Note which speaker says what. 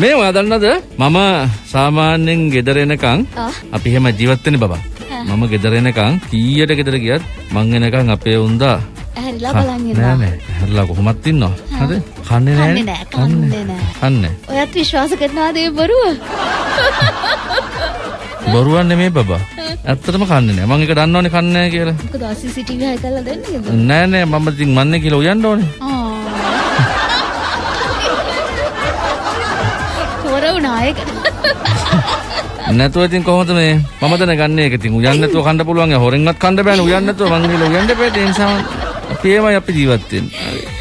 Speaker 1: මේ ඔයා දන්නද මම සාමාන්‍යයෙන් ගෙදර එනකන්. අපි එහෙම ජීවත් වෙන්නේ බබා. මම ගෙදර එනකන් කීයට ගෙදර ගියත් මං එනකන් අපේ උන්දා
Speaker 2: ඇහැරිලා
Speaker 1: නෑ
Speaker 2: බලන් ඉන්නවා.
Speaker 1: නෑ හැරලා කොහොමත් ඉන්නවා. හරිද? කන්නේ නෑ.
Speaker 2: කන්නේ නෑ, කන්නේ නෑ.
Speaker 1: කන්නේ.
Speaker 2: ඔයත් විශ්වාස කරනවාද ඒ බොරුව?
Speaker 1: බොරුවක් නෙමෙයි බබා. ඇත්තටම කන්නේ නෑ. මං ඒක දන්නවනේ කන්නේ නෑ කියලා.
Speaker 2: මොකද CCTV හයි කරලා දෙන්නේද?
Speaker 1: නෑ නෑ මම ඉතින් මන්නේ කියලා උයන්න ඕනේ.
Speaker 2: හොර වුණා ඒක.
Speaker 1: නැතුව ඉතින් කොහොමද මේ? මම දැනගන්නේ ඒක ඉතින්. උයන්න නැතුව කන්න පුළුවන්. යා හොරෙන්වත් කන්න බෑනේ උයන්න නැතුව මං ගිහලා උයන්න බෑ. ඒ නිසා අපි ඒමයි අපි ජීවත් වෙන්නේ.